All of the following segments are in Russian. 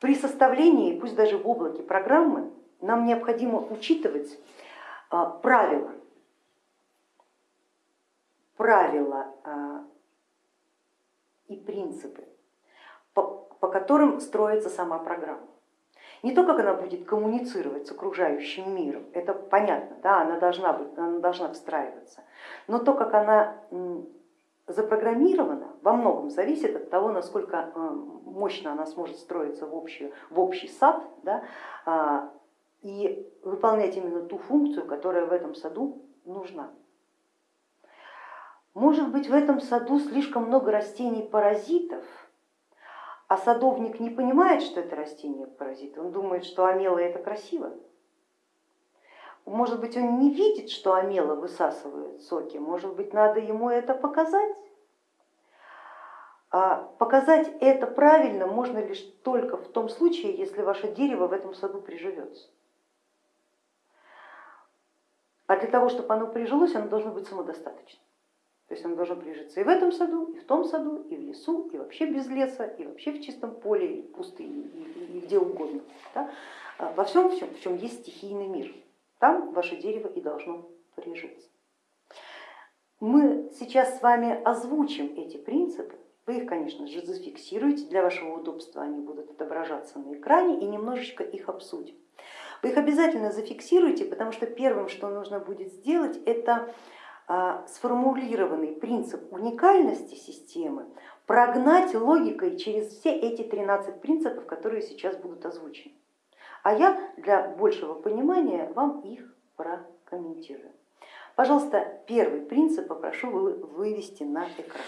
при составлении, пусть даже в облаке программы, нам необходимо учитывать а, правила, правила а, и принципы, по, по которым строится сама программа. Не то, как она будет коммуницировать с окружающим миром, это понятно, да, она, должна быть, она должна встраиваться, но то, как она запрограммирована, во многом зависит от того, насколько э, мощно она сможет строиться в, общую, в общий сад да, а, и выполнять именно ту функцию, которая в этом саду нужна. Может быть в этом саду слишком много растений-паразитов, а садовник не понимает, что это растение-паразит, он думает, что амела это красиво. Может быть, он не видит, что амела высасывает соки, может быть, надо ему это показать. А показать это правильно можно лишь только в том случае, если ваше дерево в этом саду приживется. А для того, чтобы оно прижилось, оно должно быть самодостаточным. То есть он должен прижиться и в этом саду, и в том саду, и в лесу, и вообще без леса, и вообще в чистом поле, и в пустыне, и, где угодно. Да? А во всем, всем, в чем есть стихийный мир, там ваше дерево и должно прижиться. Мы сейчас с вами озвучим эти принципы, вы их, конечно же, зафиксируете, для вашего удобства они будут отображаться на экране и немножечко их обсудим. Вы их обязательно зафиксируйте, потому что первым, что нужно будет сделать, это а, сформулированный принцип уникальности системы прогнать логикой через все эти 13 принципов, которые сейчас будут озвучены. А я для большего понимания вам их прокомментирую. Пожалуйста, первый принцип попрошу вывести на экран.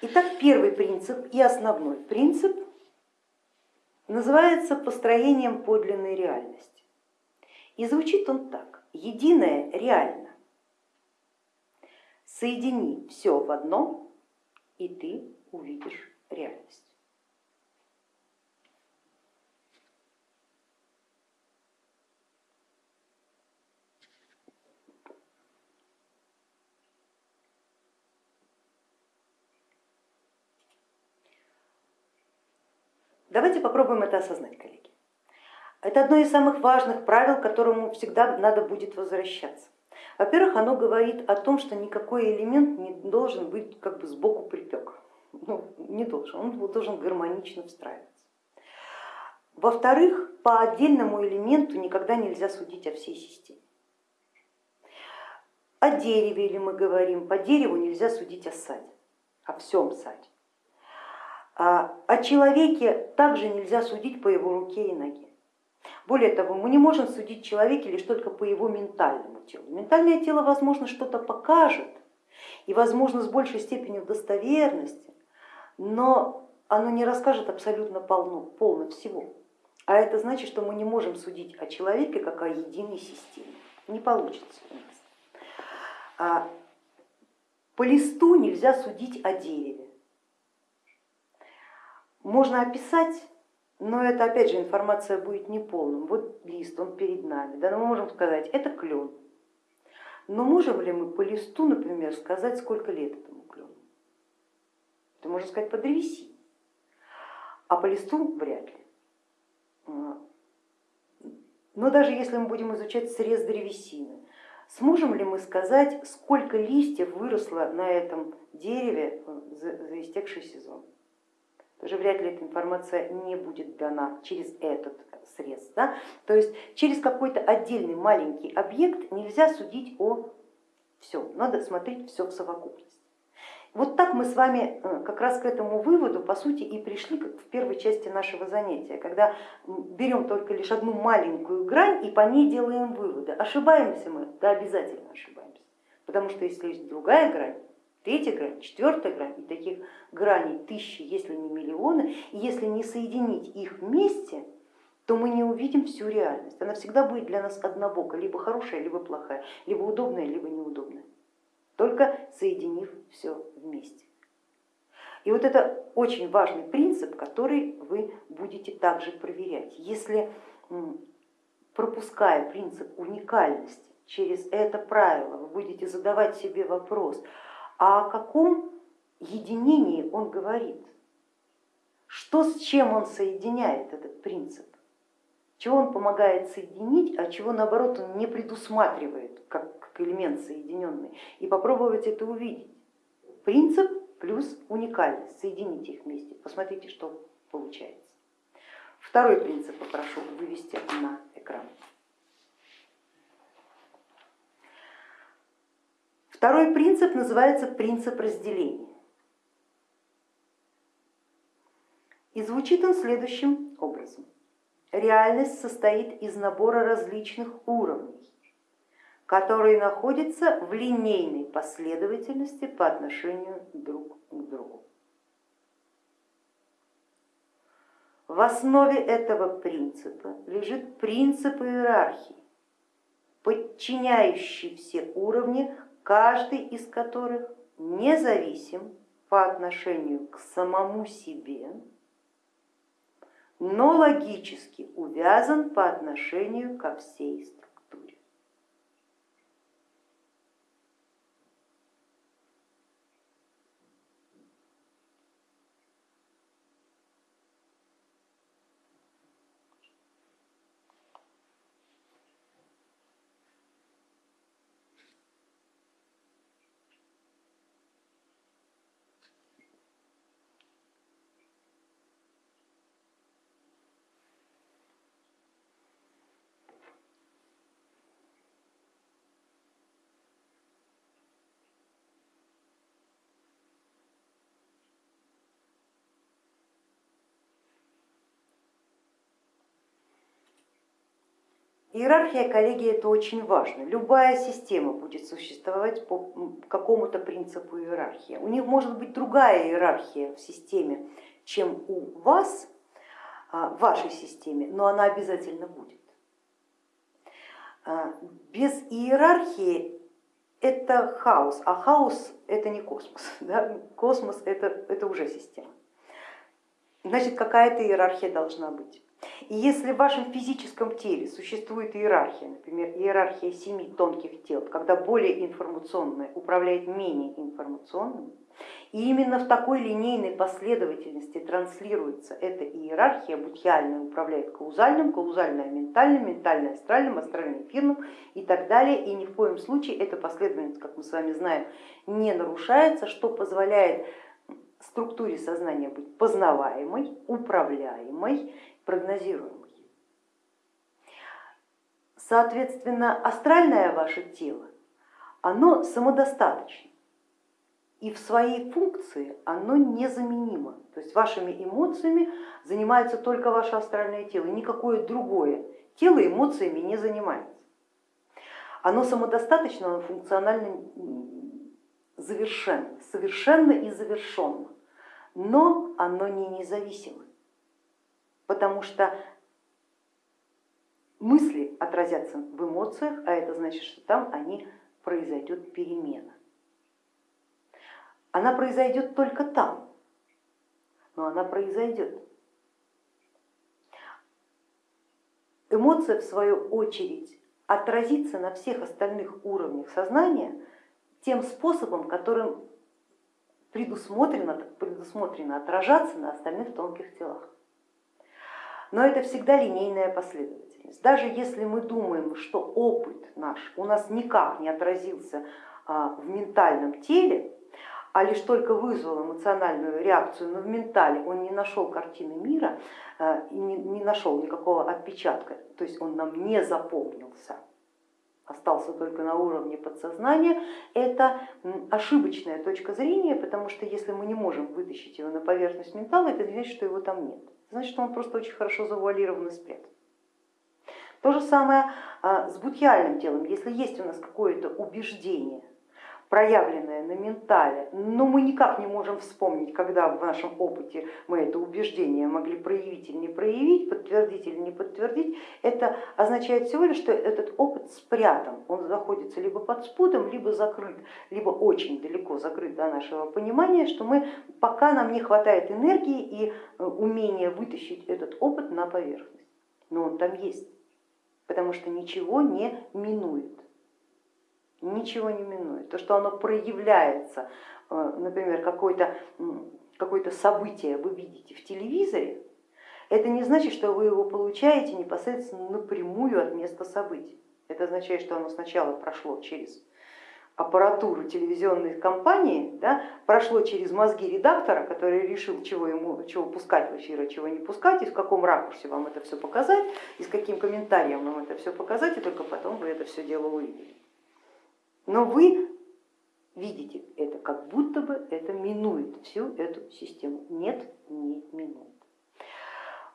Итак, первый принцип и основной принцип называется построением подлинной реальности. И звучит он так, единое реально. Соедини все в одно, и ты увидишь реальность. Давайте попробуем это осознать, коллеги. Это одно из самых важных правил, к которому всегда надо будет возвращаться. Во-первых, оно говорит о том, что никакой элемент не должен быть как бы сбоку припек. Ну, не должен, он должен гармонично встраиваться. Во-вторых, по отдельному элементу никогда нельзя судить о всей системе. О дереве или мы говорим, по дереву нельзя судить о саде, о всем саде. А о человеке также нельзя судить по его руке и ноге. Более того, мы не можем судить человека лишь только по его ментальному телу. Ментальное тело, возможно, что-то покажет и, возможно, с большей степенью достоверности, но оно не расскажет абсолютно полно, полно всего. А это значит, что мы не можем судить о человеке как о единой системе. Не получится у нас. А по листу нельзя судить о дереве. Можно описать но это опять же информация будет неполным. Вот лист, он перед нами, да, но мы можем сказать, это клен. Но можем ли мы по листу, например, сказать, сколько лет этому клену? Это можно сказать по древесине, а по листу вряд ли. Но даже если мы будем изучать срез древесины, сможем ли мы сказать, сколько листьев выросло на этом дереве за истекший сезон? Тоже вряд ли эта информация не будет дана через этот срез. Да? То есть через какой-то отдельный маленький объект нельзя судить о всем, надо смотреть все в совокупности. Вот так мы с вами э, как раз к этому выводу по сути и пришли в первой части нашего занятия, когда берем только лишь одну маленькую грань и по ней делаем выводы. Ошибаемся мы? Да, обязательно ошибаемся, потому что если есть другая грань, третья грань, четвертая грань, и таких граней тысячи, если не миллионы, и если не соединить их вместе, то мы не увидим всю реальность. Она всегда будет для нас однобока, либо хорошая, либо плохая, либо удобная, либо неудобная, только соединив все вместе. И вот это очень важный принцип, который вы будете также проверять. Если пропуская принцип уникальности через это правило, вы будете задавать себе вопрос, а о каком единении он говорит? Что с чем он соединяет этот принцип? Чего он помогает соединить, а чего наоборот он не предусматривает как, элемент соединенный. И попробовать это увидеть. Принцип плюс уникальность, соедините их вместе, посмотрите, что получается. Второй принцип попрошу вывести на экран. Второй принцип называется принцип разделения. И звучит он следующим образом. Реальность состоит из набора различных уровней, которые находятся в линейной последовательности по отношению друг к другу. В основе этого принципа лежит принцип иерархии, подчиняющий все уровни, каждый из которых независим по отношению к самому себе но логически увязан по отношению ко всей стране. Иерархия, коллеги, это очень важно. Любая система будет существовать по какому-то принципу иерархии. У них может быть другая иерархия в системе, чем у вас, а, в вашей системе, но она обязательно будет. А, без иерархии это хаос, а хаос это не космос. Да? Космос это, это уже система. Значит, какая-то иерархия должна быть. И если в вашем физическом теле существует иерархия, например, иерархия семи тонких тел, когда более информационное управляет менее информационным, и именно в такой линейной последовательности транслируется эта иерархия, будхиальная управляет каузальным, каузальное ментальным, ментальное астральным, астральным эфирным и так далее. И ни в коем случае эта последовательность, как мы с вами знаем, не нарушается, что позволяет структуре сознания быть познаваемой, управляемой прогнозируемый. Соответственно, астральное ваше тело, оно самодостаточно и в своей функции оно незаменимо. То есть вашими эмоциями занимается только ваше астральное тело, никакое другое тело эмоциями не занимается. Оно самодостаточно, оно функционально завершенно, совершенно и завершенно, но оно не независимо потому что мысли отразятся в эмоциях, а это значит, что там они произойдет перемена. Она произойдет только там, но она произойдет. Эмоция, в свою очередь, отразится на всех остальных уровнях сознания тем способом, которым предусмотрено, предусмотрено отражаться на остальных тонких телах но это всегда линейная последовательность. Даже если мы думаем, что опыт наш у нас никак не отразился а, в ментальном теле, а лишь только вызвал эмоциональную реакцию, но в ментале он не нашел картины мира а, и не нашел никакого отпечатка, то есть он нам не запомнился, остался только на уровне подсознания, это ошибочная точка зрения, потому что если мы не можем вытащить его на поверхность ментала, это значит, что его там нет значит он просто очень хорошо завуалирован и. То же самое а, с будхиальным телом, если есть у нас какое-то убеждение, проявленное на ментале, но мы никак не можем вспомнить, когда в нашем опыте мы это убеждение могли проявить или не проявить, подтвердить или не подтвердить, это означает всего лишь, что этот опыт спрятан, он находится либо под спудом, либо закрыт, либо очень далеко закрыт до нашего понимания, что мы, пока нам не хватает энергии и э, умения вытащить этот опыт на поверхность, но он там есть, потому что ничего не минует ничего не минует. То, что оно проявляется э, например, какое-то какое событие вы видите в телевизоре, это не значит, что вы его получаете непосредственно напрямую от места событий. Это означает, что оно сначала прошло через аппаратуру телевизионной компании, да, прошло через мозги редактора, который решил, чего ему чего пускать в эфир, а чего не пускать, и в каком ракурсе вам это все показать, и с каким комментарием вам это все показать, и только потом вы это все дело увидели. Но вы видите это, как будто бы это минует всю эту систему. Нет, не минует.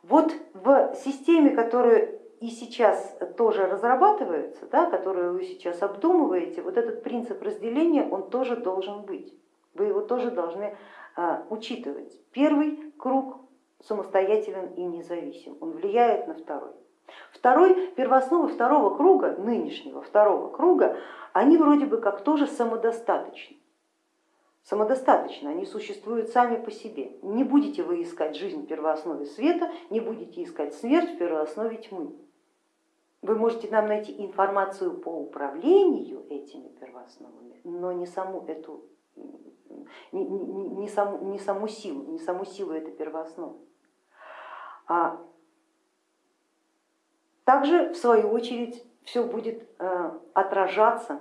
Вот в системе, которую и сейчас тоже разрабатывается, да, которую вы сейчас обдумываете, вот этот принцип разделения, он тоже должен быть. Вы его тоже должны а, учитывать. Первый круг самостоятелен и независим, он влияет на второй. Второй, первоосновы второго круга, нынешнего второго круга, они вроде бы как тоже самодостаточны. Самодостаточно, они существуют сами по себе. Не будете вы искать жизнь в первооснове света, не будете искать смерть в первооснове тьмы. Вы можете нам найти информацию по управлению этими первоосновами, но не саму эту, не, не, не, саму, не саму силу, не саму силу этой первоосновы. А также, в свою очередь, все будет э, отражаться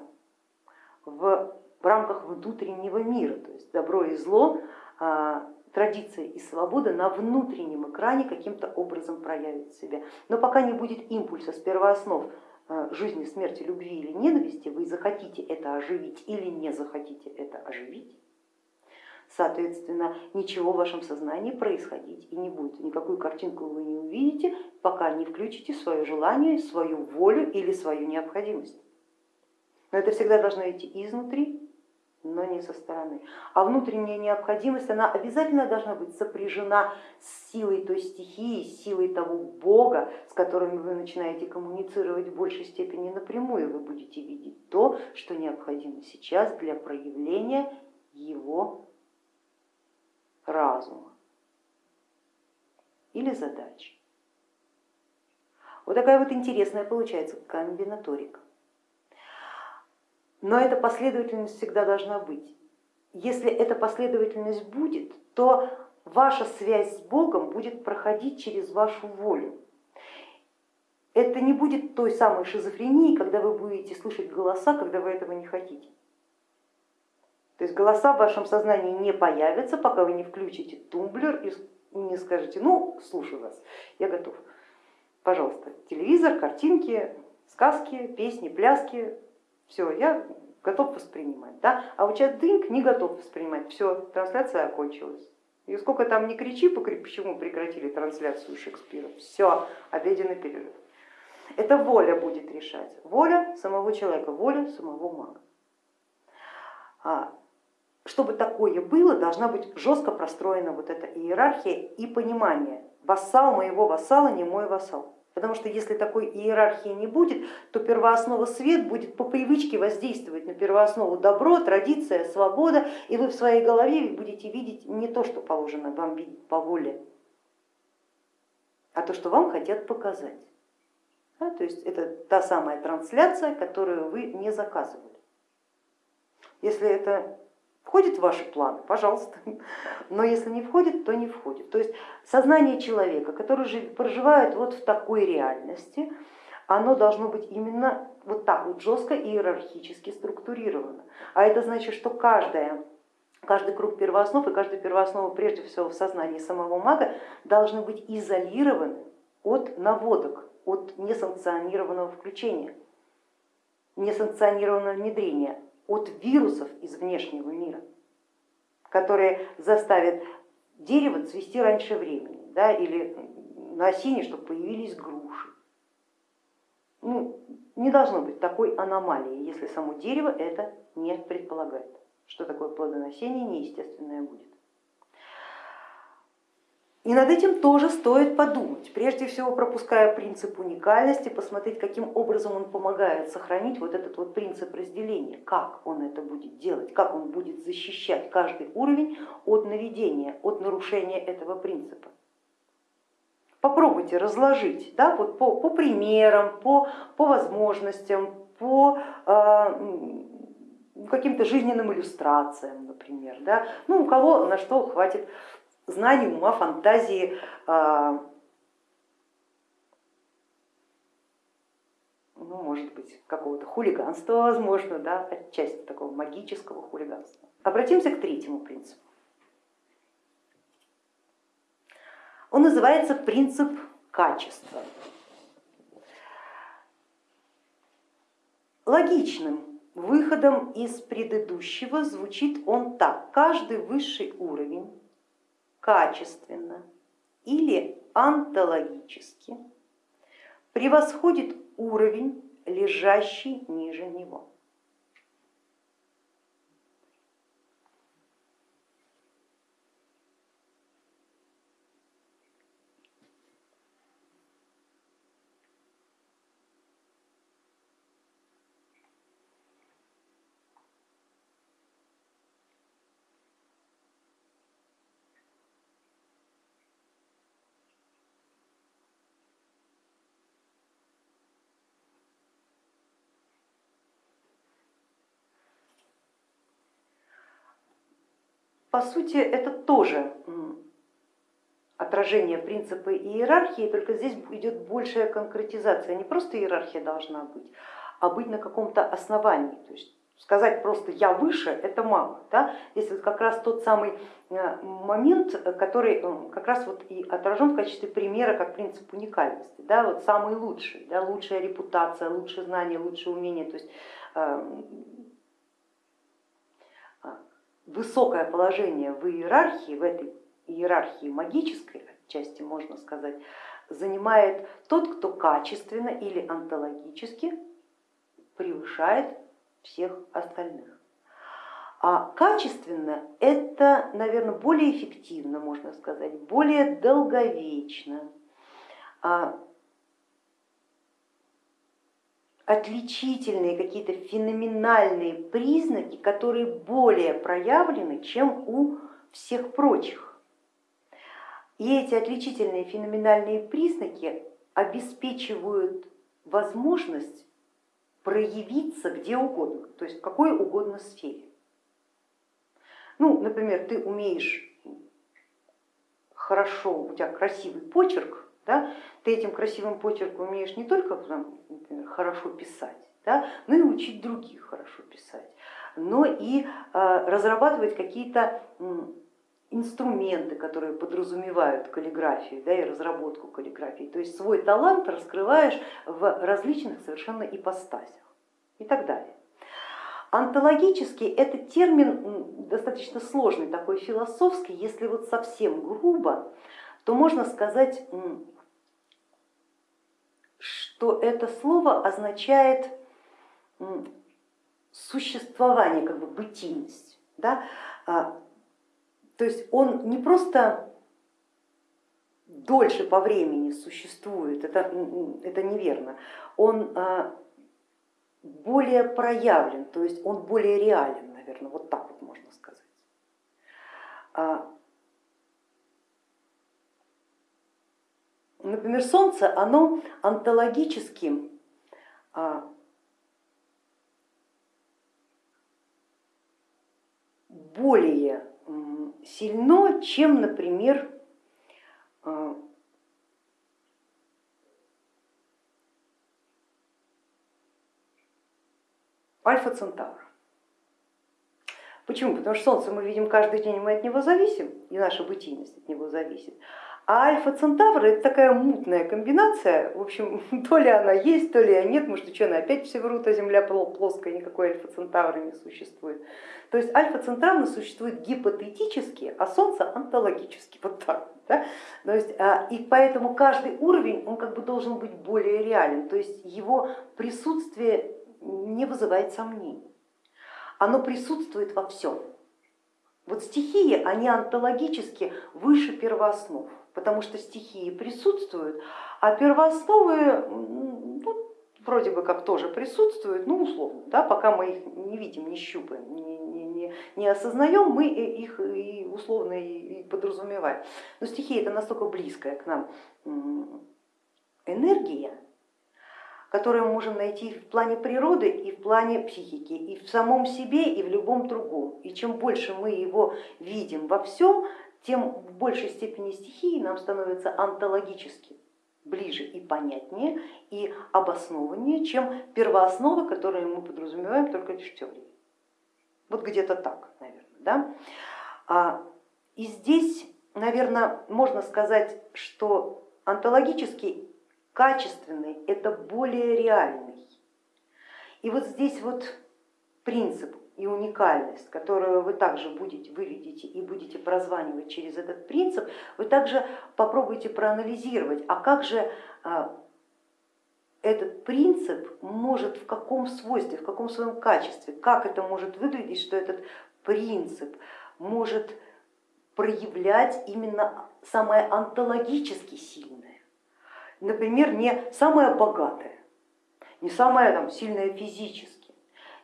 в, рамках внутреннего мира, то есть добро и зло а, традиция и свобода на внутреннем экране каким-то образом проявит себя. Но пока не будет импульса с первооснов э, жизни, смерти, любви или ненависти, вы захотите это оживить или не захотите это оживить, соответственно, ничего в вашем сознании происходить и не будет. Никакую картинку вы не увидите, пока не включите свое желание, свою волю или свою необходимость. Но это всегда должно идти изнутри но не со стороны. А внутренняя необходимость, она обязательно должна быть сопряжена с силой той стихии, с силой того Бога, с которым вы начинаете коммуницировать в большей степени напрямую. Вы будете видеть то, что необходимо сейчас для проявления его разума или задачи. Вот такая вот интересная получается комбинаторика. Но эта последовательность всегда должна быть. Если эта последовательность будет, то ваша связь с Богом будет проходить через вашу волю. Это не будет той самой шизофрении, когда вы будете слышать голоса, когда вы этого не хотите. То есть голоса в вашем сознании не появятся, пока вы не включите тумблер и не скажете, ну, слушаю вас, я готов. Пожалуйста, телевизор, картинки, сказки, песни, пляски, все, я готов воспринимать. Да? А вот сейчас дынк не готов воспринимать, все, трансляция окончилась. И сколько там не кричи, почему прекратили трансляцию Шекспира, все, обеденный перерыв. Это воля будет решать, воля самого человека, воля самого мага. А, чтобы такое было, должна быть жестко простроена вот эта иерархия и понимание. Вассал моего вассала не мой вассал. Потому что если такой иерархии не будет, то первооснова свет будет по привычке воздействовать на первооснову добро, традиция, свобода, и вы в своей голове будете видеть не то, что положено вам видеть по воле, а то, что вам хотят показать. Да, то есть это та самая трансляция, которую вы не заказывали. Если это Входит в ваши планы, пожалуйста, но если не входит, то не входит. То есть сознание человека, который проживает вот в такой реальности, оно должно быть именно вот так вот жестко и иерархически структурировано. А это значит, что каждая, каждый круг первооснов и каждая первооснова прежде всего в сознании самого мага должны быть изолированы от наводок, от несанкционированного включения, несанкционированного внедрения от вирусов из внешнего мира, которые заставят дерево цвести раньше времени, да, или на осине, чтобы появились груши. Ну, не должно быть такой аномалии, если само дерево это не предполагает, что такое плодоношение неестественное будет. И над этим тоже стоит подумать, прежде всего пропуская принцип уникальности, посмотреть, каким образом он помогает сохранить вот этот вот принцип разделения, как он это будет делать, как он будет защищать каждый уровень от наведения, от нарушения этого принципа. Попробуйте разложить да, вот по, по примерам, по, по возможностям, по э, каким-то жизненным иллюстрациям, например. Да? Ну, у кого на что хватит знаний, ума, фантазии, а, ну, может быть, какого-то хулиганства, возможно, да, отчасти такого магического хулиганства. Обратимся к третьему принципу. Он называется принцип качества. Логичным выходом из предыдущего звучит он так. Каждый высший уровень качественно или онтологически превосходит уровень, лежащий ниже него. По сути, это тоже отражение принципа иерархии, только здесь идет большая конкретизация. Не просто иерархия должна быть, а быть на каком-то основании. То есть сказать просто я выше, это мало. Да? Здесь вот как раз тот самый э, момент, который э, как раз вот и отражен в качестве примера как принцип уникальности. Да? Вот самый лучший, да? лучшая репутация, лучшее знание, лучшее умение. То есть э, высокое положение в иерархии, в этой иерархии магической части, можно сказать, занимает тот, кто качественно или онтологически превышает всех остальных. А качественно это, наверное, более эффективно, можно сказать, более долговечно, а отличительные, какие-то феноменальные признаки, которые более проявлены, чем у всех прочих. И эти отличительные феноменальные признаки обеспечивают возможность проявиться где угодно, то есть в какой угодно сфере. Ну, например, ты умеешь хорошо, у тебя красивый почерк, да, ты этим красивым почерком умеешь не только например, хорошо писать, да, но и учить других хорошо писать, но и а, разрабатывать какие-то инструменты, которые подразумевают каллиграфию да, и разработку каллиграфии. То есть свой талант раскрываешь в различных совершенно ипостасях и так далее. Антологический это термин достаточно сложный, такой философский, если вот совсем грубо, то можно сказать, что это слово означает существование, как бы бытийность. Да? А, то есть он не просто дольше по времени существует, это, это неверно, он а, более проявлен, то есть он более реален, наверное, вот так вот можно сказать. Например, Солнце, оно онтологически а, более сильно, чем, например, а, Альфа Центавр. Почему? Потому что Солнце мы видим каждый день, мы от него зависим, и наша бытийность от него зависит. А Альфа Центавр это такая мутная комбинация, в общем, то ли она есть, то ли она нет, может ученые опять все врут, а Земля плоская, никакой Альфа Центавра не существует. То есть Альфа Центавр существует гипотетически, а Солнце онтологически, вот так. Да? То есть, а, и поэтому каждый уровень он как бы должен быть более реален, то есть его присутствие не вызывает сомнений, оно присутствует во всем. Вот стихии, они онтологически выше первооснов потому что стихии присутствуют, а первоосновы ну, вроде бы как тоже присутствуют, ну условно, да, пока мы их не видим, не щупаем, не, не, не, не осознаем, мы их и условно и подразумеваем. Но стихия это настолько близкая к нам энергия, которое мы можем найти в плане природы и в плане психики, и в самом себе, и в любом другом. И чем больше мы его видим во всем, тем в большей степени стихии нам становится онтологически ближе и понятнее, и обоснованнее, чем первоосновы, которые мы подразумеваем только лишь в теории. Вот где-то так, наверное. Да? А, и здесь, наверное, можно сказать, что онтологический качественный это более реальный. И вот здесь вот принцип и уникальность, которую вы также будете, выведете и будете прозванивать через этот принцип, вы также попробуйте проанализировать, а как же а, этот принцип может в каком свойстве, в каком своем качестве, как это может выглядеть, что этот принцип может проявлять именно самое онтологически сильное. Например, не самое богатое, не самое там, сильное физически,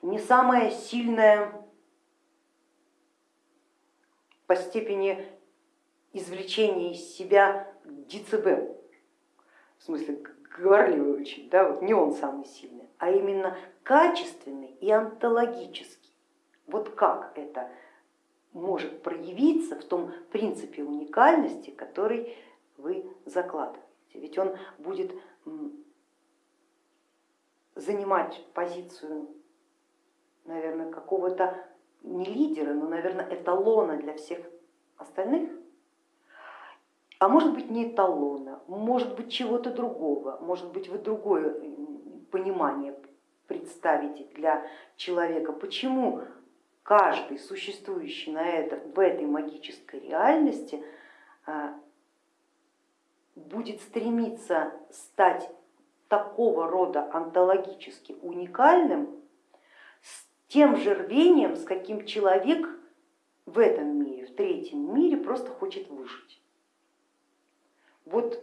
не самая сильная по степени извлечения из себя децибел, в смысле говорливый очень, да, вот не он самый сильный, а именно качественный и онтологический. Вот как это может проявиться в том принципе уникальности, который вы закладываете. Ведь он будет занимать позицию наверное, какого-то не лидера, но, наверное, эталона для всех остальных, а может быть не эталона, может быть чего-то другого, может быть вы другое понимание представите для человека, почему каждый существующий на это, в этой магической реальности а, будет стремиться стать такого рода онтологически уникальным, тем же рвением, с каким человек в этом мире, в третьем мире просто хочет выжить. Вот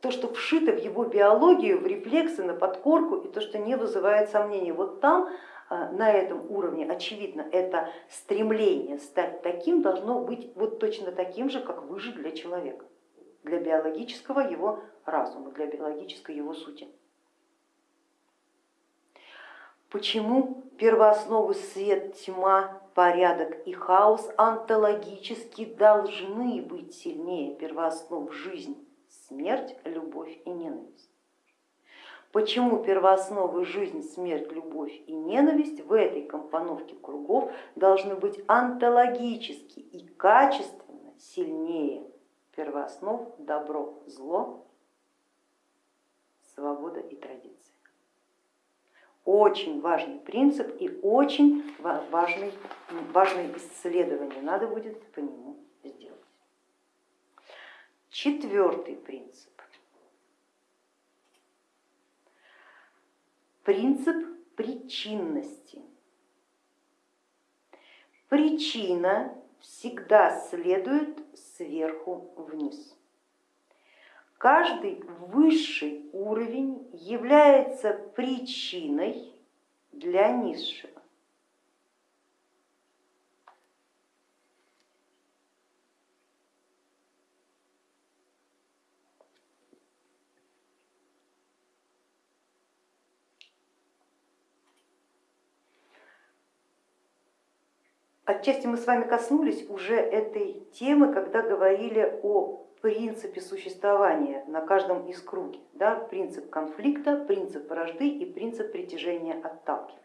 то, что вшито в его биологию, в рефлексы, на подкорку и то, что не вызывает сомнений. Вот там, а, на этом уровне, очевидно, это стремление стать таким должно быть вот точно таким же, как выжить для человека, для биологического его разума, для биологической его сути. Почему первоосновы свет, тьма, порядок и хаос онтологически должны быть сильнее первооснов жизнь, смерть, любовь и ненависть? Почему первоосновы жизнь, смерть, любовь и ненависть в этой компоновке кругов должны быть онтологически и качественно сильнее первооснов добро, зло, свобода и традиция? Очень важный принцип и очень важный, важное исследование надо будет по нему сделать. Четвертый принцип. Принцип причинности. Причина всегда следует сверху вниз. Каждый высший уровень является причиной для низшего. Отчасти мы с вами коснулись уже этой темы, когда говорили о принципе существования на каждом из круги. Да, принцип конфликта, принцип вражды и принцип притяжения отталкивания.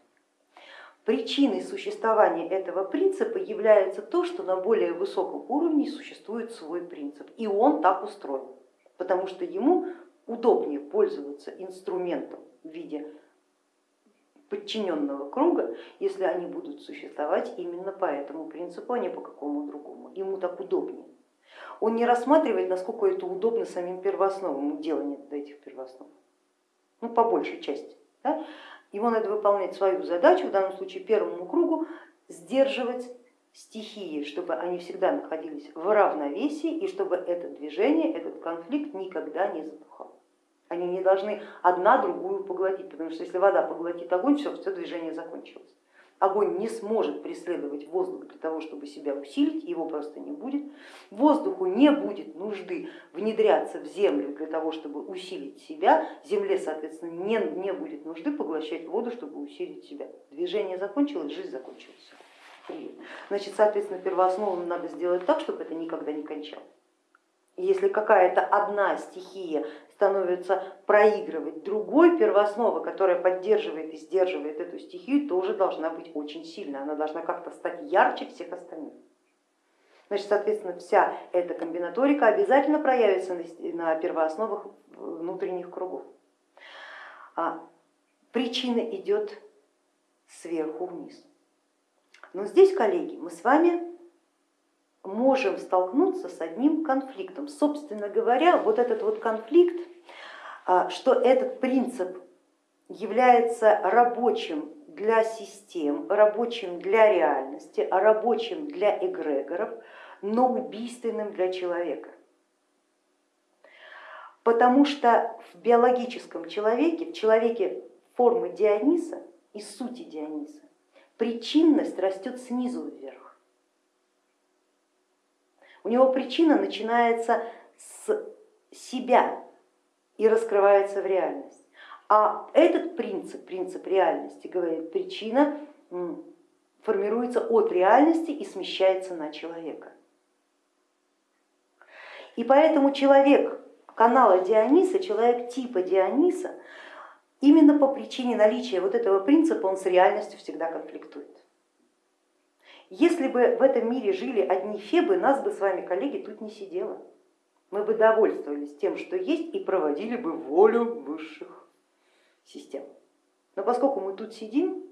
Причиной существования этого принципа является то, что на более высоком уровне существует свой принцип, и он так устроен, потому что ему удобнее пользоваться инструментом в виде подчиненного круга, если они будут существовать именно по этому принципу, а не по какому другому. Ему так удобнее он не рассматривает, насколько это удобно самим первоосновам, делание этих первооснов, ну, по большей части. Да? Ему надо выполнять свою задачу, в данном случае первому кругу, сдерживать стихии, чтобы они всегда находились в равновесии и чтобы это движение, этот конфликт никогда не затухал. Они не должны одна другую поглотить, потому что если вода поглотит огонь, все, все движение закончилось. огонь не сможет преследовать воздух для того, чтобы себя усилить, его просто не будет. Воздуху не будет нужды внедряться в землю для того, чтобы усилить себя, земле, соответственно, не, не будет нужды поглощать воду, чтобы усилить себя. Движение закончилось, жизнь закончилась. Значит, соответственно, первооснову надо сделать так, чтобы это никогда не кончалось. Если какая-то одна стихия становится проигрывать другой, первооснова, которая поддерживает и сдерживает эту стихию, тоже должна быть очень сильная, она должна как-то стать ярче всех остальных. Значит, соответственно, вся эта комбинаторика обязательно проявится на первоосновах внутренних кругов. А причина идет сверху вниз. Но здесь, коллеги, мы с вами можем столкнуться с одним конфликтом. Собственно говоря, вот этот вот конфликт, что этот принцип является рабочим для систем, рабочим для реальности, рабочим для эгрегоров, но убийственным для человека. Потому что в биологическом человеке, в человеке формы Диониса и сути Диониса, причинность растет снизу вверх. У него причина начинается с себя и раскрывается в реальность. А этот принцип, принцип реальности, говорит, причина формируется от реальности и смещается на человека. И поэтому человек канала Диониса, человек типа Диониса, именно по причине наличия вот этого принципа он с реальностью всегда конфликтует. Если бы в этом мире жили одни фебы, нас бы с вами, коллеги, тут не сидело. Мы бы довольствовались тем, что есть, и проводили бы волю высших систем. Но поскольку мы тут сидим,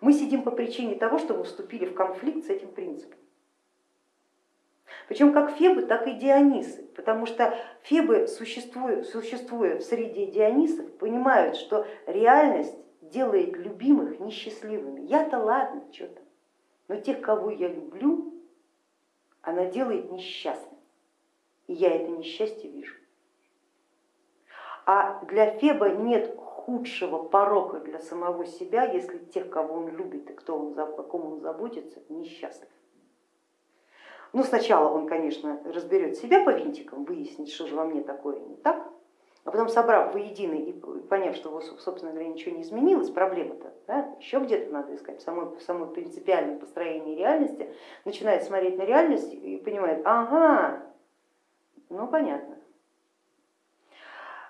мы сидим по причине того, что мы вступили в конфликт с этим принципом. Причем как Фебы, так и Дионисы, потому что Фебы, существуя, существуя в среде Дионисов, понимают, что реальность делает любимых несчастливыми. Я-то ладно, что-то но тех, кого я люблю, она делает несчастным, и я это несчастье вижу. А для Феба нет худшего порока для самого себя, если тех, кого он любит и кто он, о ком он заботится, несчастлив. Ну, сначала он, конечно, разберет себя по винтикам, выяснит, что же во мне такое не так, а потом собрав воедино и поняв, что, собственно говоря, ничего не изменилось, проблема-то да, еще где-то надо искать, в самой принципиальном построении реальности, начинает смотреть на реальность и понимает, ага, ну понятно.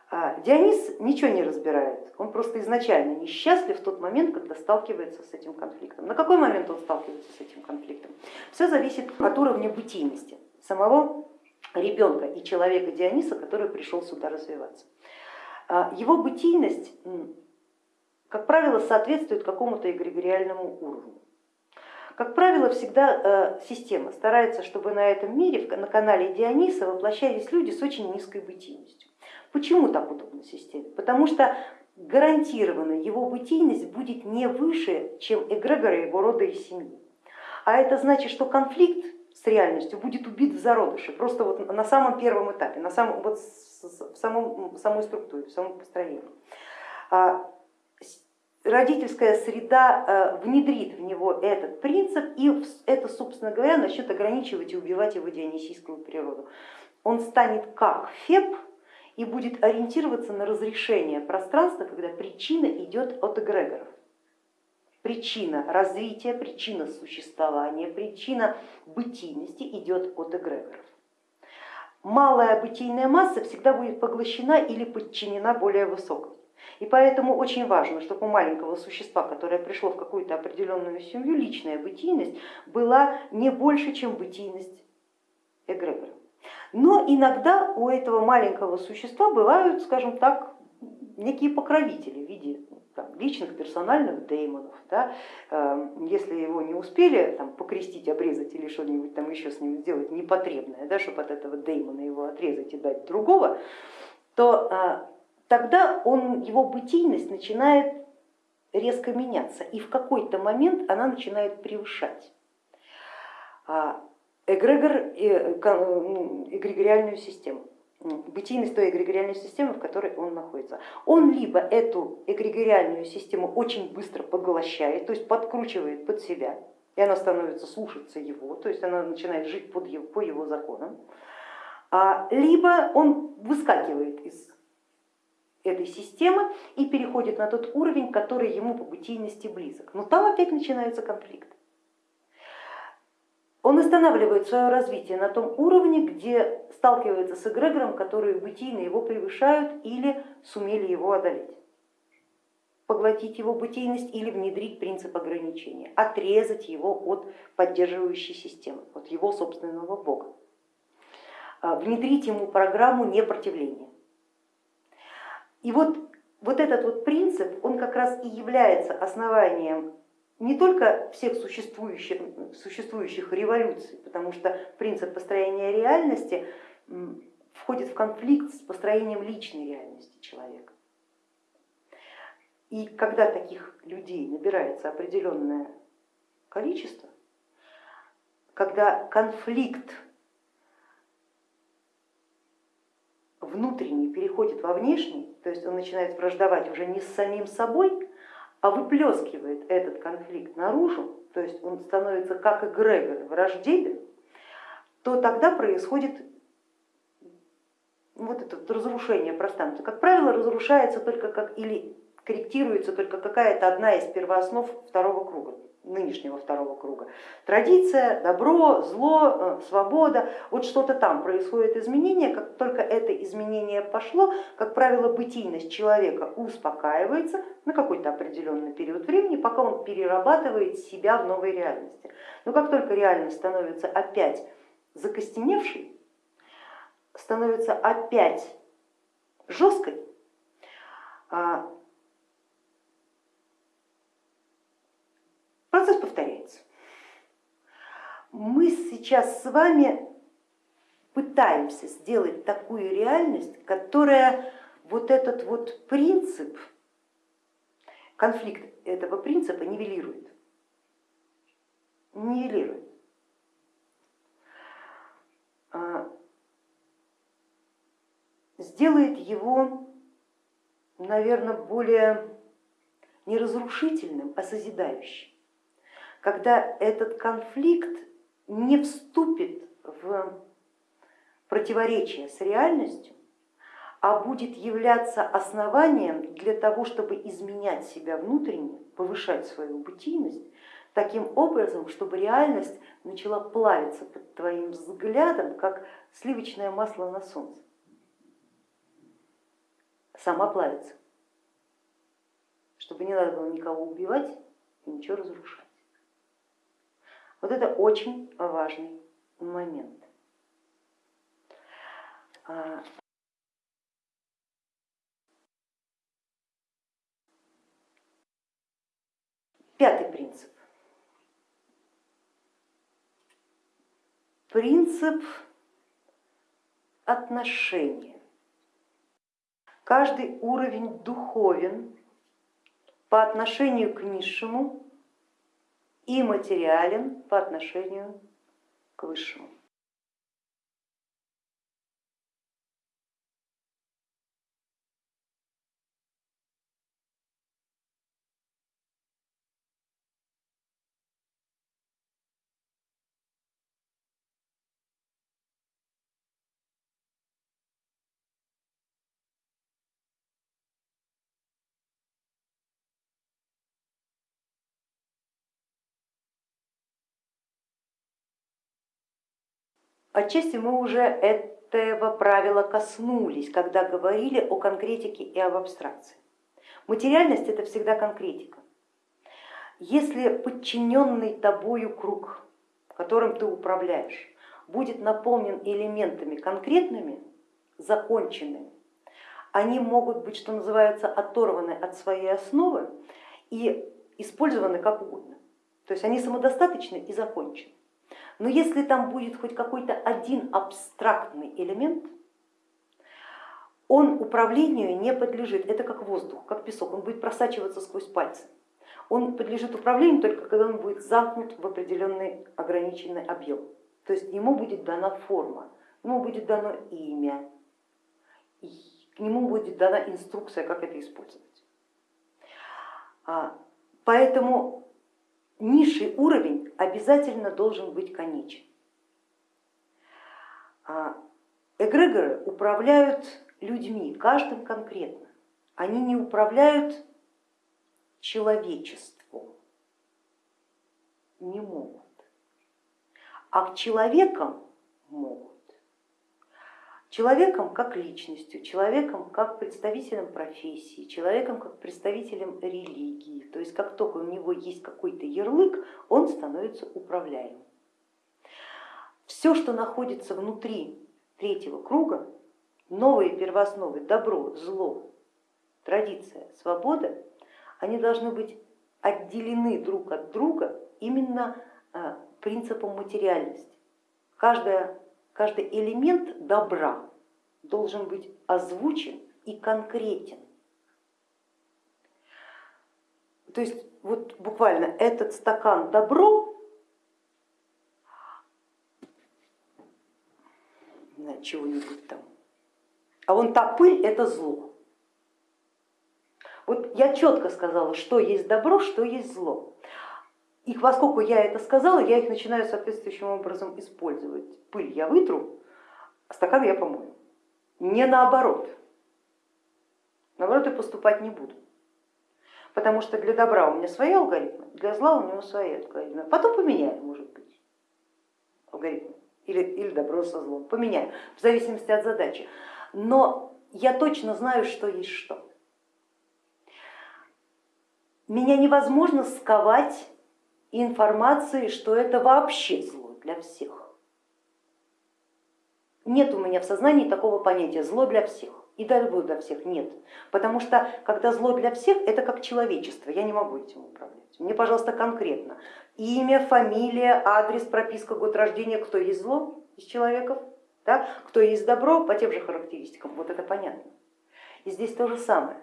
А Дионис ничего не разбирает, он просто изначально несчастлив в тот момент, когда сталкивается с этим конфликтом. На какой момент он сталкивается с этим конфликтом? Все зависит от уровня бытийности самого ребенка и человека Диониса, который пришел сюда развиваться. А, его бытийность, как правило, соответствует какому-то эгрегориальному уровню. Как правило, всегда э, система старается, чтобы на этом мире, на канале Диониса воплощались люди с очень низкой бытийностью. Почему так удобно системе? Потому что гарантированно его бытийность будет не выше, чем эгрегоры его рода и семьи. А это значит, что конфликт с реальностью будет убит в зародыше, просто вот на самом первом этапе, на самом, вот в, самом, в самой структуре, в самом построении. Родительская среда э, внедрит в него этот принцип, и это, собственно говоря, начнет ограничивать и убивать его дионисийскую природу. Он станет как Феб и будет ориентироваться на разрешение пространства, когда причина идет от эгрегоров причина развития, причина существования, причина бытийности идет от эгрегоров. Малая бытийная масса всегда будет поглощена или подчинена более высокой. И поэтому очень важно, чтобы у маленького существа, которое пришло в какую-то определенную семью, личная бытийность была не больше, чем бытийность эгрегора. Но иногда у этого маленького существа бывают, скажем так, некие покровители в виде там, личных персональных деймонов. Да? Эм, если его не успели там, покрестить, обрезать или что-нибудь там еще с ним сделать непотребное, да, чтобы от этого деймона его отрезать и дать другого, то э, тогда он, его бытийность начинает резко меняться, и в какой-то момент она начинает превышать а, эгрегор, э, эгрегориальную систему. бытийность той эгрегориальной системы, в которой он находится. Он либо эту эгрегориальную систему очень быстро поглощает, то есть подкручивает под себя, и она становится слушаться его, то есть она начинает жить под его, по его законам, а, либо он выскакивает из этой системы и переходит на тот уровень, который ему по бытийности близок. Но там опять начинаются конфликты. Он останавливает свое развитие на том уровне, где сталкивается с эгрегором, которые бытийно его превышают или сумели его одолеть. Поглотить его бытийность или внедрить принцип ограничения, отрезать его от поддерживающей системы, от его собственного бога, а, внедрить ему программу непротивления. И вот, вот этот вот принцип, он как раз и является основанием не только всех существующих, существующих революций, потому что принцип построения реальности входит в конфликт с построением личной реальности человека. И когда таких людей набирается определенное количество, когда конфликт внутренний переходит во внешний, то есть он начинает враждовать уже не с самим собой, а выплескивает этот конфликт наружу, то есть он становится как эгрегор враждебен, то тогда происходит вот это разрушение пространства. Как правило, разрушается только как или корректируется только какая-то одна из первооснов второго круга нынешнего второго круга. Традиция, добро, зло, э, свобода, вот что-то там происходит изменение, как только это изменение пошло, как правило, бытийность человека успокаивается на какой-то определенный период времени, пока он перерабатывает себя в новой реальности. Но как только реальность становится опять закостеневшей, становится опять жесткой, Процесс повторяется. Мы сейчас с вами пытаемся сделать такую реальность, которая вот этот вот принцип, конфликт этого принципа нивелирует. Нивелирует. А, сделает его, наверное, более не разрушительным, а созидающим когда этот конфликт не вступит в противоречие с реальностью, а будет являться основанием для того, чтобы изменять себя внутренне, повышать свою бытийность, таким образом, чтобы реальность начала плавиться под твоим взглядом, как сливочное масло на солнце. Сама плавится, чтобы не надо было никого убивать и ничего разрушать. Вот это очень важный момент. А, пятый принцип. Принцип отношения. Каждый уровень духовен по отношению к низшему и материален по отношению к высшему. Отчасти мы уже этого правила коснулись, когда говорили о конкретике и об абстракции. Материальность это всегда конкретика. Если подчиненный тобою круг, которым ты управляешь, будет наполнен элементами конкретными, законченными, они могут быть, что называется, оторваны от своей основы и использованы как угодно. То есть они самодостаточны и закончены. Но если там будет хоть какой-то один абстрактный элемент, он управлению не подлежит, это как воздух, как песок, он будет просачиваться сквозь пальцы. Он подлежит управлению только когда он будет замкнут в определенный ограниченный объем. То есть ему будет дана форма, ему будет дано имя, к нему будет дана инструкция, как это использовать. А, поэтому низший уровень обязательно должен быть конечен. А, эгрегоры управляют людьми, каждым конкретно. Они не управляют человечеством, не могут. А к человекам могут. Человеком как личностью, человеком как представителем профессии, человеком как представителем религии. То есть как только у него есть какой-то ярлык, он становится управляемым. Все, что находится внутри третьего круга, новые первоосновы, добро, зло, традиция, свобода, они должны быть отделены друг от друга именно а, принципом материальности. Каждая, каждый элемент добра должен быть озвучен и конкретен. То есть вот буквально этот стакан добро, чего-нибудь там, а вон та пыль это зло. Вот я четко сказала, что есть добро, что есть зло. И поскольку я это сказала, я их начинаю соответствующим образом использовать. Пыль я вытру, а стакан я помою. Не наоборот. Наоборот, я поступать не буду. Потому что для добра у меня свои алгоритмы, для зла у него свои алгоритмы. Потом поменяем, может быть, алгоритмы. Или, или добро со злом. Поменяем, в зависимости от задачи. Но я точно знаю, что есть что. Меня невозможно сковать информации, что это вообще зло для всех. Нет у меня в сознании такого понятия зло для всех и добро для всех нет. Потому что когда зло для всех, это как человечество, я не могу этим управлять. Мне, пожалуйста, конкретно имя, фамилия, адрес, прописка, год рождения, кто есть зло из человеков, да? кто есть добро по тем же характеристикам, вот это понятно. И здесь то же самое.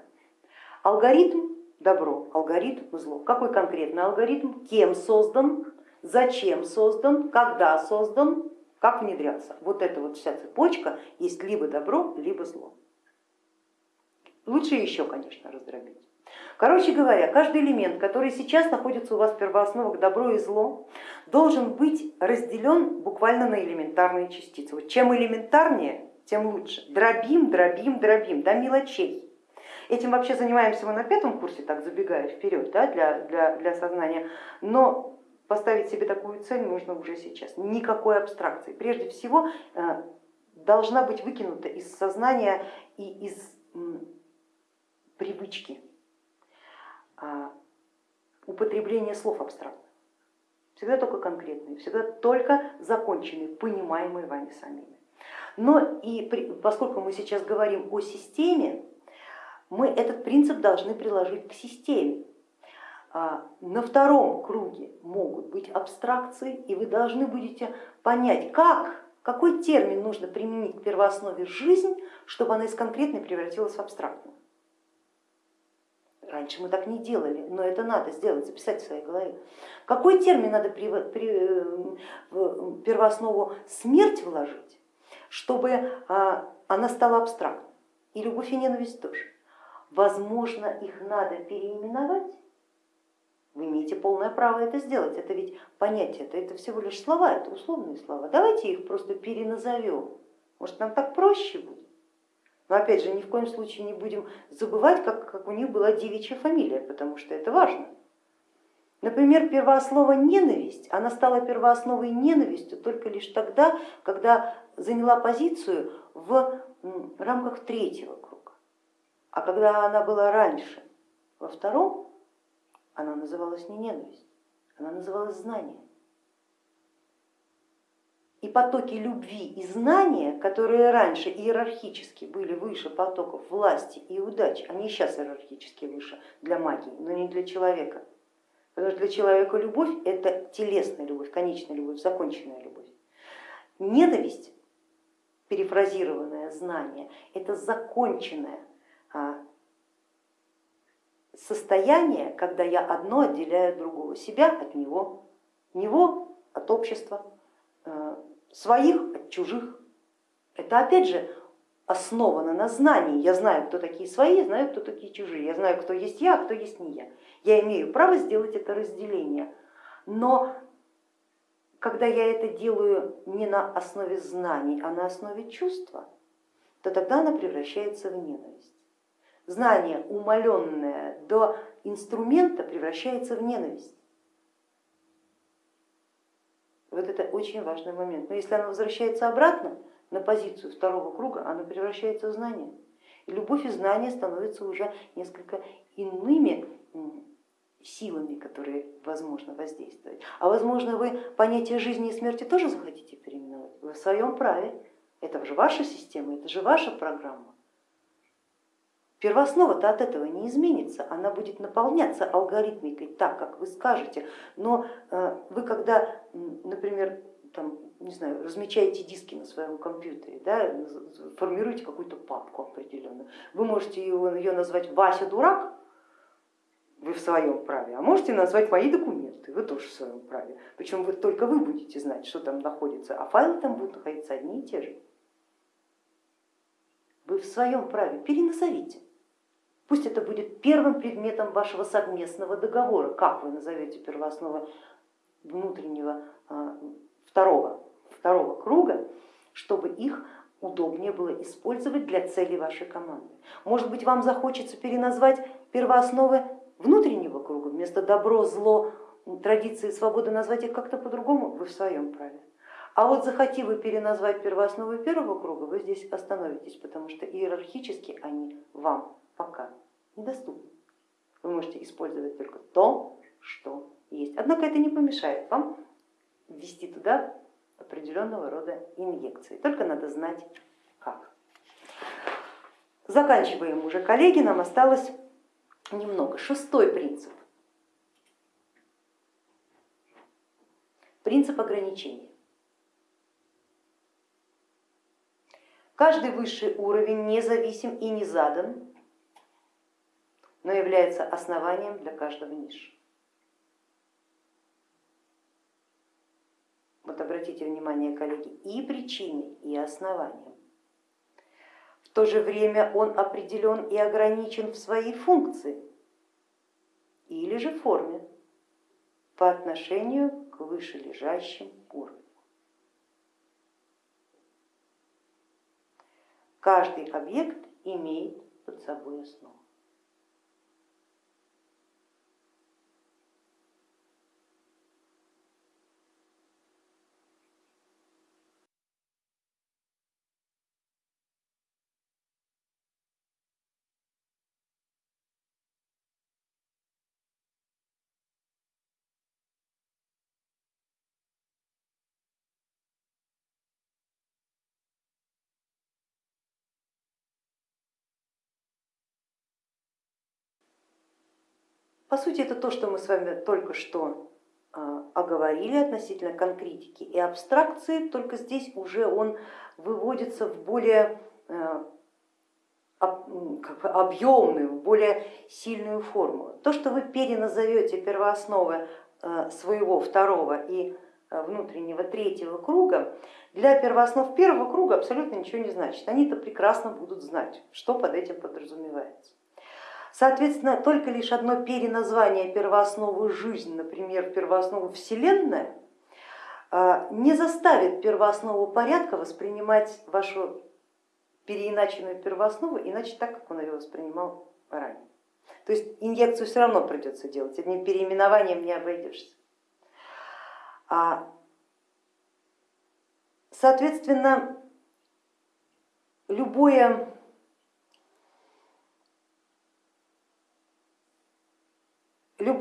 Алгоритм добро, алгоритм зло. Какой конкретный алгоритм, кем создан, зачем создан, когда создан, как внедряться. Вот эта вот вся цепочка есть либо добро, либо зло. Лучше еще, конечно, раздробить. Короче говоря, каждый элемент, который сейчас находится у вас в первоосновах добро и зло, должен быть разделен буквально на элементарные частицы. Вот чем элементарнее, тем лучше. Дробим, дробим, дробим до мелочей. Этим вообще занимаемся мы на пятом курсе, так забегая вперед да, для, для, для сознания, но поставить себе такую цель нужно уже сейчас. Никакой абстракции. Прежде всего э, должна быть выкинута из сознания и из привычки а, употребление слов абстрактных. Всегда только конкретные, всегда только законченные, понимаемые вами самими. Но и поскольку мы сейчас говорим о системе, мы этот принцип должны приложить к системе. А, на втором круге могут быть абстракции, и вы должны будете понять, как, какой термин нужно применить к первооснове жизнь, чтобы она из конкретной превратилась в абстрактную. Раньше мы так не делали, но это надо сделать, записать в своей голове. Какой термин надо при, при, в первооснову смерть вложить, чтобы а, она стала абстрактной? И любовь и ненависть тоже. Возможно, их надо переименовать. Вы имеете полное право это сделать. Это ведь понятие, это, это всего лишь слова, это условные слова. Давайте их просто переназовем. Может, нам так проще будет. Но опять же, ни в коем случае не будем забывать, как, как у них была девичья фамилия, потому что это важно. Например, первооснова ненависть, она стала первоосновой ненавистью только лишь тогда, когда заняла позицию в рамках третьего круга. А когда она была раньше, во втором, она называлась не ненависть, она называлась знание. И потоки любви и знания, которые раньше иерархически были выше потоков власти и удачи, они сейчас иерархически выше для магии, но не для человека. Потому что для человека любовь это телесная любовь, конечная любовь, законченная любовь. Ненависть, перефразированное знание, это законченная состояние, когда я одно отделяю от другого, себя от него, него от общества, э, своих от чужих. Это опять же основана на знании. Я знаю, кто такие свои, знаю, кто такие чужие. Я знаю, кто есть я, а кто есть не я. Я имею право сделать это разделение. Но когда я это делаю не на основе знаний, а на основе чувства, то тогда она превращается в ненависть. Знание, умаленное до инструмента, превращается в ненависть. Вот это очень важный момент. Но если она возвращается обратно на позицию второго круга, она превращается в знание. И любовь и знание становятся уже несколько иными силами, которые возможно воздействовать. А возможно вы понятие жизни и смерти тоже захотите переименовать? Вы в своем праве. Это же ваша система, это же ваша программа. Первооснова-то от этого не изменится, она будет наполняться алгоритмикой так, как вы скажете, но э, вы когда, например, там, не знаю, размечаете диски на своем компьютере, да, формируете какую-то папку определенную, вы можете ее, назвать Вася дурак, вы в своем праве, а можете назвать мои документы, вы тоже в своем праве. Причем вы, только вы будете знать, что там находится, а файлы там будут находиться одни и те же. Вы в своем праве, переназовите. Пусть это будет первым предметом вашего совместного договора, как вы назовете первоосновы внутреннего а, второго, второго круга, чтобы их удобнее было использовать для целей вашей команды. Может быть, вам захочется переназвать первоосновы внутреннего круга, вместо добро, зло, традиции, свободы назвать их как-то по-другому, вы в своем праве. А вот захоти вы переназвать первоосновы первого круга, вы здесь остановитесь, потому что иерархически они вам пока недоступны. Вы можете использовать только то, что есть. Однако это не помешает вам ввести туда определенного рода инъекции, только надо знать как. Заканчиваем уже, коллеги, нам осталось немного. Шестой принцип. Принцип ограничения. Каждый высший уровень независим и не задан но является основанием для каждого ниши. Вот обратите внимание, коллеги, и причиной, и основанием. В то же время он определен и ограничен в своей функции или же форме по отношению к вышележащим уровням. Каждый объект имеет под собой основу. По сути, это то, что мы с вами только что а, оговорили относительно конкретики и абстракции, только здесь уже он выводится в более э, объемную, более сильную форму. То, что вы переназовете первоосновы э, своего второго и внутреннего третьего круга, для первооснов первого круга абсолютно ничего не значит. Они-то прекрасно будут знать, что под этим подразумевается. Соответственно, только лишь одно переназвание первоосновы жизнь, например, первооснову Вселенная, а, не заставит первооснову порядка воспринимать вашу переиначенную первооснову иначе так, как он ее воспринимал ранее. То есть инъекцию все равно придется делать, одним переименованием не обойдешься. А, соответственно, любое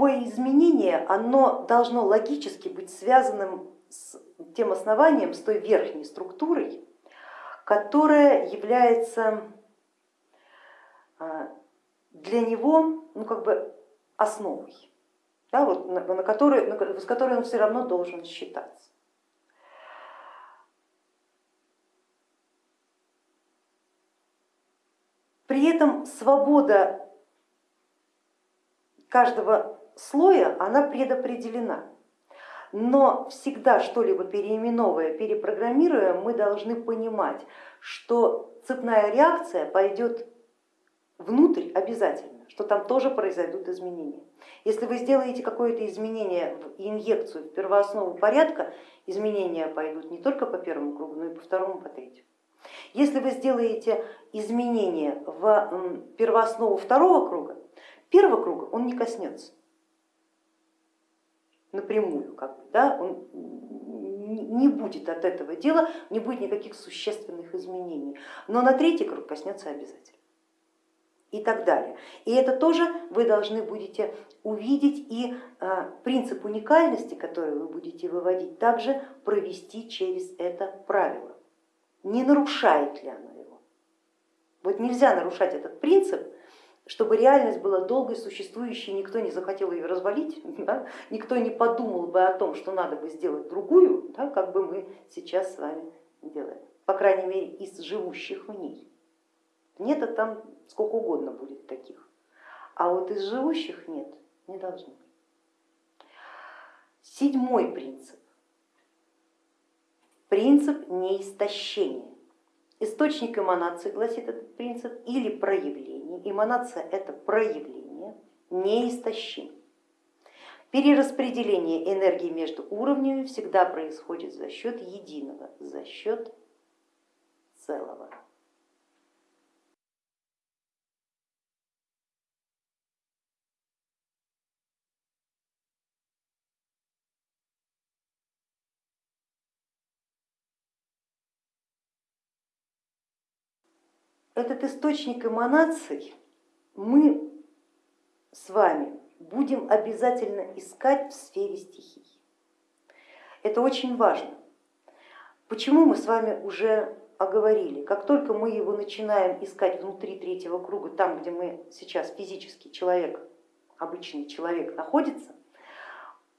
любое изменение, оно должно логически быть связанным с тем основанием, с той верхней структурой, которая является а, для него ну, как бы основой, да, вот, на, на которой, на, с которой он все равно должен считаться. При этом свобода каждого слоя она предопределена. Но всегда что-либо переименовывая, перепрограммируя, мы должны понимать, что цепная реакция пойдет внутрь обязательно, что там тоже произойдут изменения. Если вы сделаете какое-то изменение в инъекцию в первооснову порядка, изменения пойдут не только по первому кругу, но и по второму, по третьему. Если вы сделаете изменения в первооснову второго круга, первого круга он не коснется напрямую, как бы, да, он не будет от этого дела, не будет никаких существенных изменений, но на третий круг коснется обязательно и так далее. И это тоже вы должны будете увидеть и а, принцип уникальности, который вы будете выводить, также провести через это правило. Не нарушает ли оно его? Вот нельзя нарушать этот принцип, чтобы реальность была долгой, существующей, никто не захотел ее развалить, да? никто не подумал бы о том, что надо бы сделать другую, да? как бы мы сейчас с вами делаем, по крайней мере из живущих в ней. Нет, а там сколько угодно будет таких, а вот из живущих нет, не должно. Седьмой принцип. Принцип неистощения. Источник эманации, гласит этот принцип, или проявление. Эманация это проявление, неистощим. Перераспределение энергии между уровнями всегда происходит за счет единого, за счет целого. Этот источник эманаций мы с вами будем обязательно искать в сфере стихий. Это очень важно. Почему мы с вами уже оговорили, как только мы его начинаем искать внутри третьего круга, там, где мы сейчас физический человек, обычный человек находится,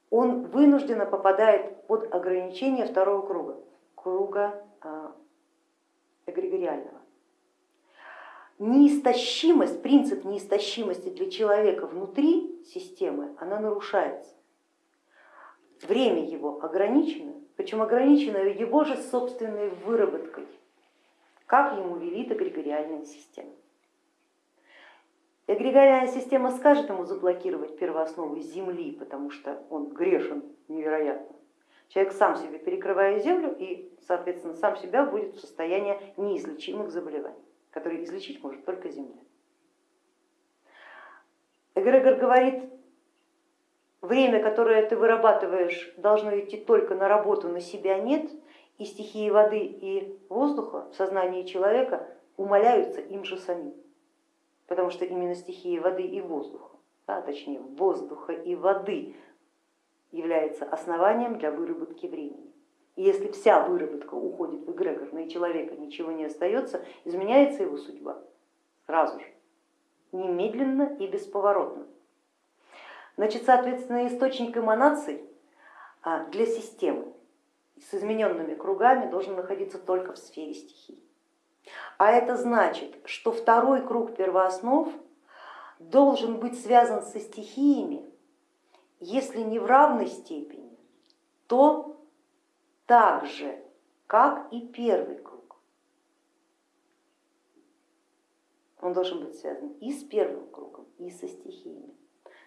он вынужденно попадает под ограничение второго круга, круга а, эгрегориального неистощимость, принцип неистощимости для человека внутри системы, она нарушается. Время его ограничено, причем ограничено его же собственной выработкой, как ему велит эгрегориальная система. Эгрегориальная система скажет ему заблокировать первоосновы Земли, потому что он грешен невероятно. Человек сам себе перекрывает землю и, соответственно, сам себя будет в состоянии неизлечимых заболеваний который излечить может только Земля. Эгрегор говорит, время, которое ты вырабатываешь, должно идти только на работу, на себя нет, и стихии воды и воздуха в сознании человека умаляются им же самим, потому что именно стихии воды и воздуха, а точнее воздуха и воды является основанием для выработки времени. И если вся выработка уходит в эгрегор, и человека ничего не остается, изменяется его судьба сразу же, немедленно и бесповоротно. Значит, соответственно, источник эманаций а, для системы с измененными кругами должен находиться только в сфере стихий. А это значит, что второй круг первооснов должен быть связан со стихиями, если не в равной степени, то так же, как и первый круг. Он должен быть связан и с первым кругом, и со стихиями.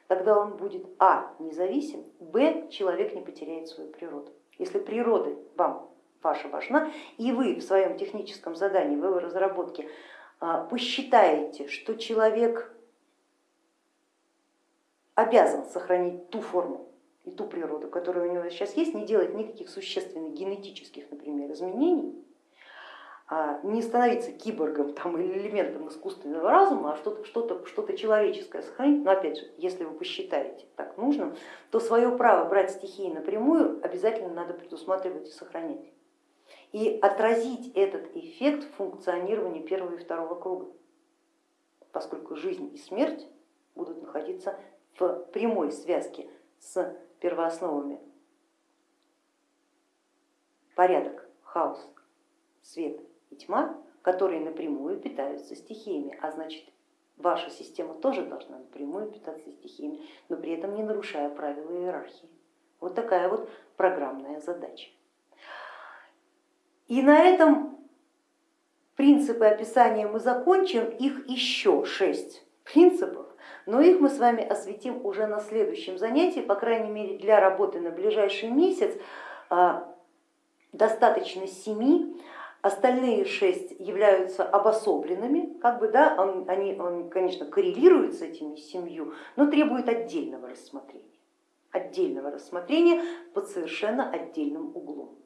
Тогда он будет а. независим, б. человек не потеряет свою природу. Если природа вам ваша важна, и вы в своем техническом задании, в его разработке а, посчитаете, что человек обязан сохранить ту форму, и ту природу, которая у него сейчас есть, не делать никаких существенных генетических, например, изменений, а не становиться киборгом там, или элементом искусственного разума, а что-то что -то, что -то человеческое сохранить, но опять же, если вы посчитаете так нужным, то свое право брать стихии напрямую обязательно надо предусматривать и сохранять. И отразить этот эффект в функционировании первого и второго круга, поскольку жизнь и смерть будут находиться в прямой связке с первоосновами. Порядок, хаос, свет и тьма, которые напрямую питаются стихиями, а значит ваша система тоже должна напрямую питаться стихиями, но при этом не нарушая правила иерархии. Вот такая вот программная задача. И на этом принципы описания мы закончим, их еще шесть принципов, но их мы с вами осветим уже на следующем занятии, по крайней мере для работы на ближайший месяц а, достаточно семи, остальные шесть являются обособленными, как бы, да, они, он, конечно, коррелируют с этими семью, но требуют отдельного рассмотрения, отдельного рассмотрения под совершенно отдельным углом.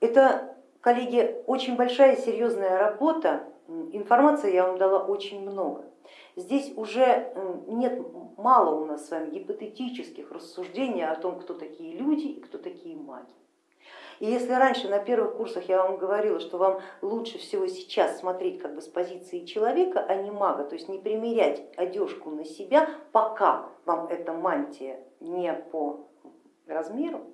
Это, коллеги, очень большая серьезная работа, информации я вам дала очень много. Здесь уже нет мало у нас с вами гипотетических рассуждений о том, кто такие люди и кто такие маги. И если раньше на первых курсах я вам говорила, что вам лучше всего сейчас смотреть как бы с позиции человека, а не мага, то есть не примерять одежку на себя, пока вам эта мантия не по размеру.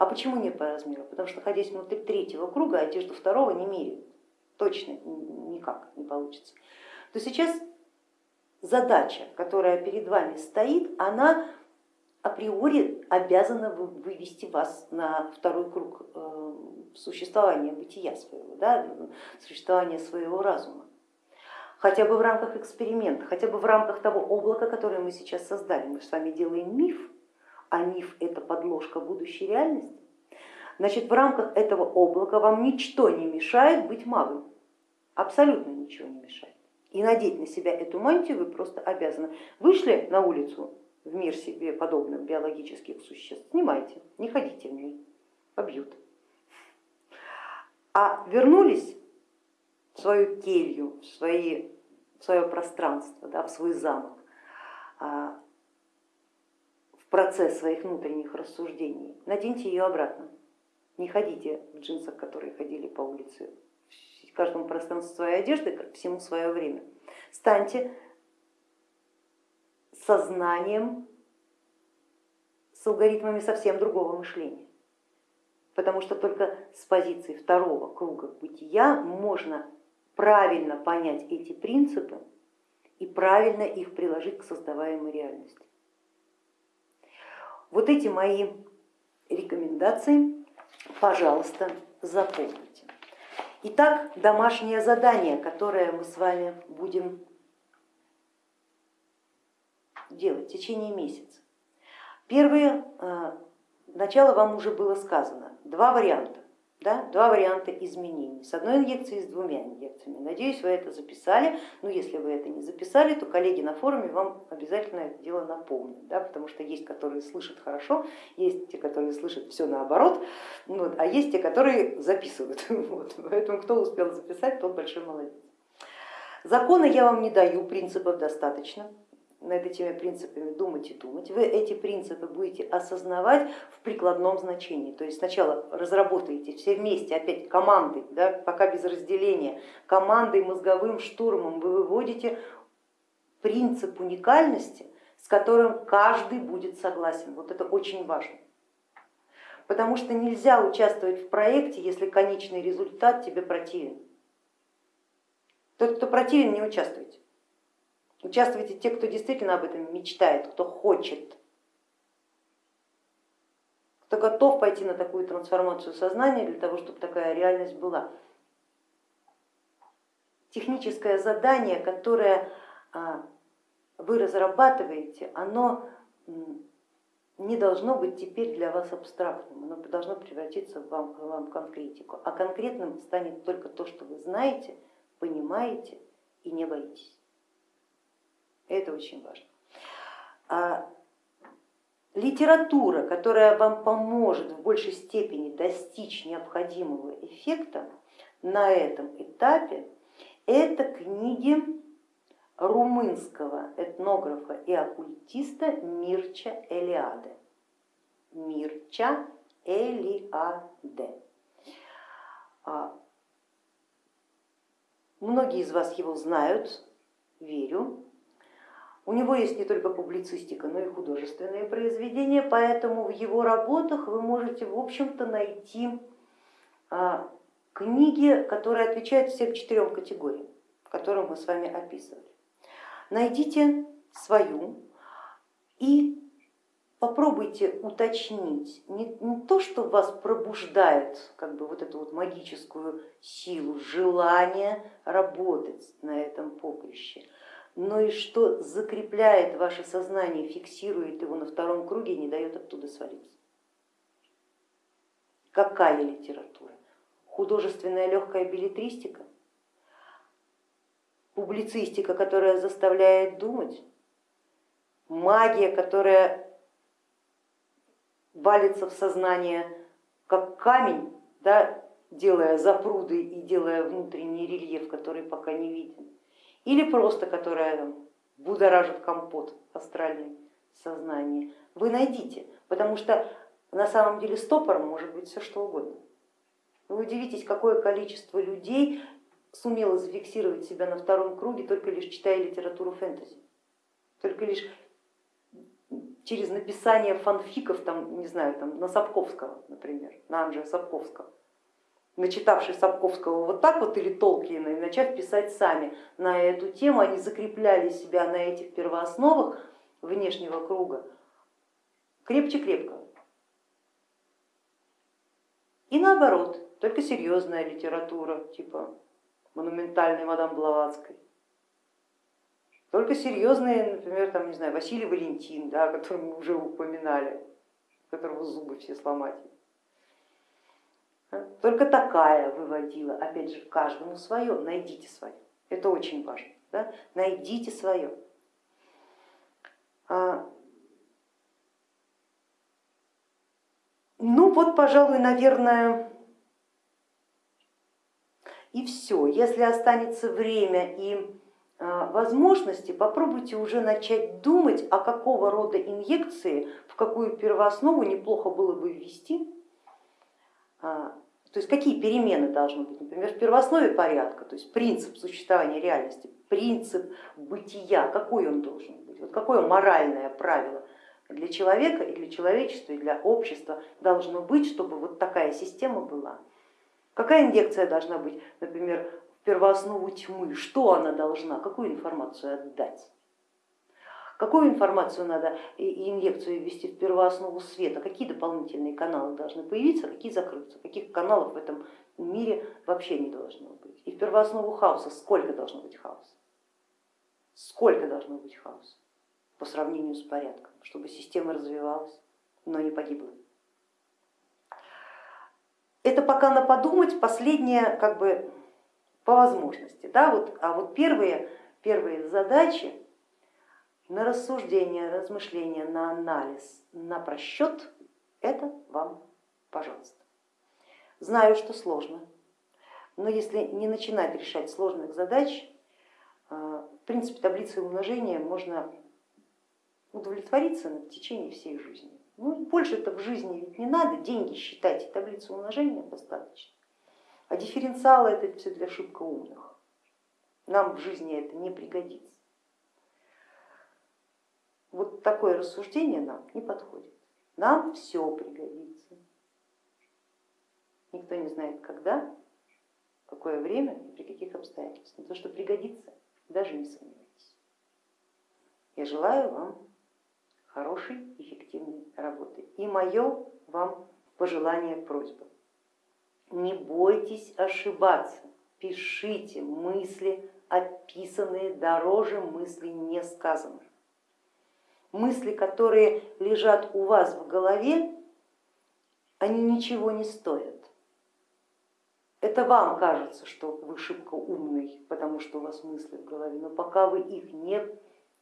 А почему не по размеру? Потому что находясь внутри третьего круга, одежду второго не меряют, точно никак не получится. То сейчас задача, которая перед вами стоит, она априори обязана вывести вас на второй круг э, существования бытия своего, да, существования своего разума. Хотя бы в рамках эксперимента, хотя бы в рамках того облака, которое мы сейчас создали. Мы с вами делаем миф, а миф это подложка будущей реальности. Значит, в рамках этого облака вам ничто не мешает быть магом, абсолютно ничего не мешает. И надеть на себя эту мантию вы просто обязаны. Вышли на улицу, в мир себе подобных биологических существ, снимайте, не ходите в ней, побьют. А вернулись в свою келью, в, свои, в свое пространство, да, в свой замок, а, в процесс своих внутренних рассуждений, наденьте ее обратно. Не ходите в джинсах, которые ходили по улице, в каждом пространстве своей одежды, всему свое время. Станьте сознанием с алгоритмами совсем другого мышления. Потому что только с позиции второго круга бытия можно правильно понять эти принципы и правильно их приложить к создаваемой реальности. Вот эти мои рекомендации, пожалуйста, запомните. Итак, домашнее задание, которое мы с вами будем делать в течение месяца. Первое, э, начало вам уже было сказано, два варианта. Да, два варианта изменений, с одной инъекцией и с двумя инъекциями. Надеюсь, вы это записали, но если вы это не записали, то коллеги на форуме вам обязательно это дело напомнят, да, потому что есть, которые слышат хорошо, есть те, которые слышат все наоборот, вот, а есть те, которые записывают. Вот, поэтому кто успел записать, тот большой молодец. Закона я вам не даю, принципов достаточно над этими принципами думать и думать, вы эти принципы будете осознавать в прикладном значении. То есть сначала разработаете все вместе, опять командой, да, пока без разделения, командой, мозговым штурмом вы выводите принцип уникальности, с которым каждый будет согласен. Вот это очень важно. Потому что нельзя участвовать в проекте, если конечный результат тебе противен. Тот, кто противен, не участвуйте. Участвуйте те, кто действительно об этом мечтает, кто хочет, кто готов пойти на такую трансформацию сознания для того, чтобы такая реальность была. Техническое задание, которое а, вы разрабатываете, оно не должно быть теперь для вас абстрактным, оно должно превратиться в вам, в вам конкретику. А конкретным станет только то, что вы знаете, понимаете и не боитесь. Это очень важно. А литература, которая вам поможет в большей степени достичь необходимого эффекта на этом этапе, это книги румынского этнографа и оккультиста Мирча Элиаде. Мирча Элиаде. А, многие из вас его знают, верю, у него есть не только публицистика, но и художественные произведения, поэтому в его работах вы можете, в общем-то, найти а, книги, которые отвечают всем четырем категориям, которые мы с вами описывали. Найдите свою и попробуйте уточнить не, то, что вас пробуждает как бы вот эту вот магическую силу, желание работать на этом поприще, но и что закрепляет ваше сознание, фиксирует его на втором круге и не дает оттуда свалиться. Какая литература? Художественная легкая билетристика? Публицистика, которая заставляет думать? Магия, которая валится в сознание как камень, да, делая запруды и делая внутренний рельеф, который пока не виден, или просто которая будоражит компот астральный сознание, вы найдите, потому что на самом деле стопором может быть все что угодно. Вы удивитесь, какое количество людей сумело зафиксировать себя на втором круге, только лишь читая литературу фэнтези, только лишь через написание фанфиков, там, не знаю, там, на Сапковского, например, на Анджея Сапковского, начитавший Сапковского вот так вот или Толкина и начав писать сами на эту тему, они закрепляли себя на этих первоосновах внешнего круга крепче-крепко. И наоборот, только серьезная литература, типа монументальной мадам Блаватской, только серьезные, например, там, не знаю, Василий Валентин, да, о котором мы уже упоминали, которого зубы все сломать. Только такая выводила, опять же, каждому свое, найдите свое, это очень важно, да? найдите свое. А, ну вот, пожалуй, наверное, и все. Если останется время и а, возможности, попробуйте уже начать думать, а какого рода инъекции, в какую первооснову неплохо было бы ввести, а, то есть какие перемены должны быть, например, в первооснове порядка, то есть принцип существования реальности, принцип бытия, какой он должен быть, вот какое моральное правило для человека и для человечества, и для общества должно быть, чтобы вот такая система была. Какая инъекция должна быть, например, первооснову тьмы, что она должна, какую информацию отдать. Какую информацию надо и инъекцию ввести в первооснову света, какие дополнительные каналы должны появиться, какие закрыться, каких каналов в этом мире вообще не должно быть. И в первооснову хаоса сколько должно быть хаоса? Сколько должно быть хаоса по сравнению с порядком, чтобы система развивалась, но не погибла. Это пока на подумать, последнее как бы по возможности. Да, вот, а вот первые, первые задачи на рассуждение, размышление, на анализ, на просчет, это вам, пожалуйста. Знаю, что сложно, но если не начинать решать сложных задач, э, в принципе таблицей умножения можно удовлетвориться в течение всей жизни. Ну, больше это в жизни ведь не надо, деньги считать, и таблицу умножения достаточно. А дифференциалы это все для шибко умных. Нам в жизни это не пригодится. Вот такое рассуждение нам не подходит. Нам все пригодится. Никто не знает, когда, какое время и при каких обстоятельствах. Но то, что пригодится, даже не сомневайтесь. Я желаю вам хорошей, эффективной работы. И мое вам пожелание, просьба не бойтесь ошибаться, пишите мысли, описанные дороже мыслей не сказанных. Мысли, которые лежат у вас в голове, они ничего не стоят. Это вам кажется, что вы шибко умный, потому что у вас мысли в голове, но пока вы их не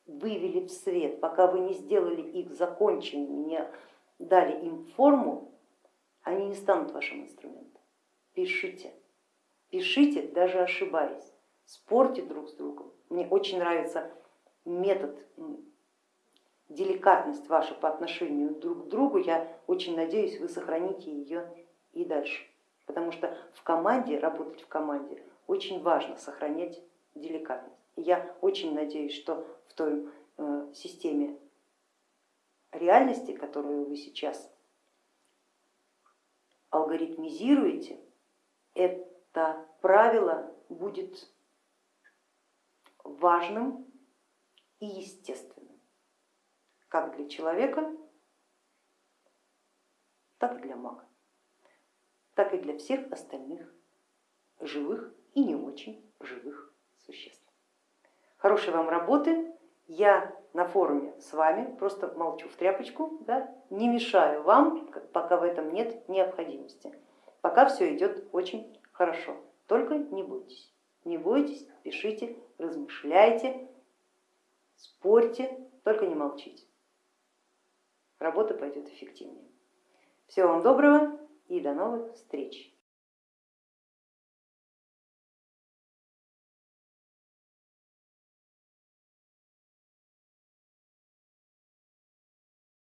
вывели в свет, пока вы не сделали их законченными, не дали им форму, они не станут вашим инструментом пишите, пишите, даже ошибаясь, спорьте друг с другом. Мне очень нравится метод, деликатность ваша по отношению друг к другу, я очень надеюсь, вы сохраните ее и дальше, потому что в команде, работать в команде очень важно сохранять деликатность. И я очень надеюсь, что в той э, системе реальности, которую вы сейчас алгоритмизируете, это правило будет важным и естественным, как для человека, так и для мага, так и для всех остальных живых и не очень живых существ. Хорошей вам работы, я на форуме с вами, просто молчу в тряпочку, да, не мешаю вам, пока в этом нет необходимости. Пока все идет очень хорошо, только не бойтесь, не бойтесь, пишите, размышляйте, спорьте, только не молчите. Работа пойдет эффективнее. Всего вам доброго и до новых встреч.